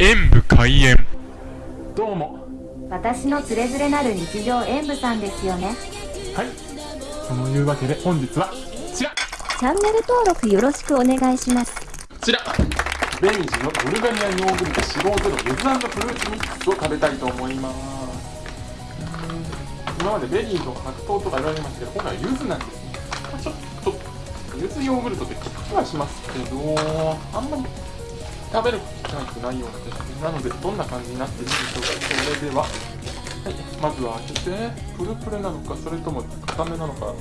演武開演。どうも。私のつれづれなる日常演舞さんですよね。はい。そのいうわけで本日はこちら。こチャンネル登録よろしくお願いします。ちら。明治のブルガリアヨーグルト脂肪ゼロゆずフルーツミックスを食べたいと思います。うん今までベリーとか白桃とかいろいろありましたけど今回はゆずなんですね。ちょっとゆずヨーグルトって聞きはしますけどあんまり食べる機会ってないような気がしてなのでどんな感じになっているでしょうか。それでは。はいまずは開けて。プルプルなのかそれとも固めなのか。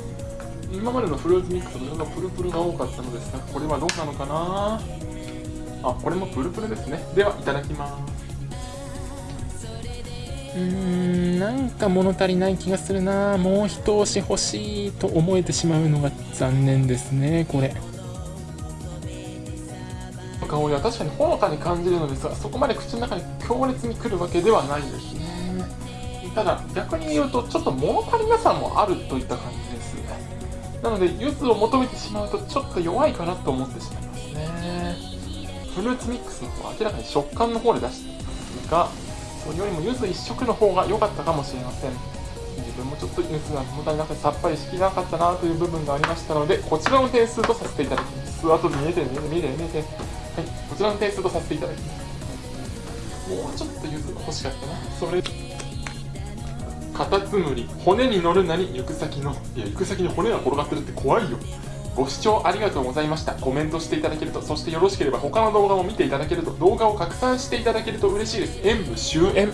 今までのフルーツミックスのプルプルが多かったのですがこれはどうなのかな。あこれもプルプルですね。ではいただきます。うーんなんか物足りない気がするな。もう一押し欲しいと思えてしまうのが残念ですねこれ。香りは確かにほのかに感じるのですがそこまで口の中に強烈にくるわけではないですね。ただ逆に言うとちょっと物足りなさもあるといった感じですなので柚子を求めてしまうとちょっと弱いかなと思ってしまいますね。フルーツミックスの方は明らかに食感の方で出していますがそれよりも柚子一色の方が良かったかもしれません。自分もちょっと柚子が物足りなくてさっぱりしきれなかったなという部分がありましたのでこちらの点数とさせていただきます。後で見えて見えて見えて見えてちらの点数とさせていただきますもうちょっと柚子が欲しかったな。それ。カタツムリ。骨に乗るなり行く先の。いや行く先に骨が転がってるって怖いよ。ご視聴ありがとうございました。コメントしていただけると。そしてよろしければ他の動画も見ていただけると動画を拡散していただけると嬉しいです。演武終演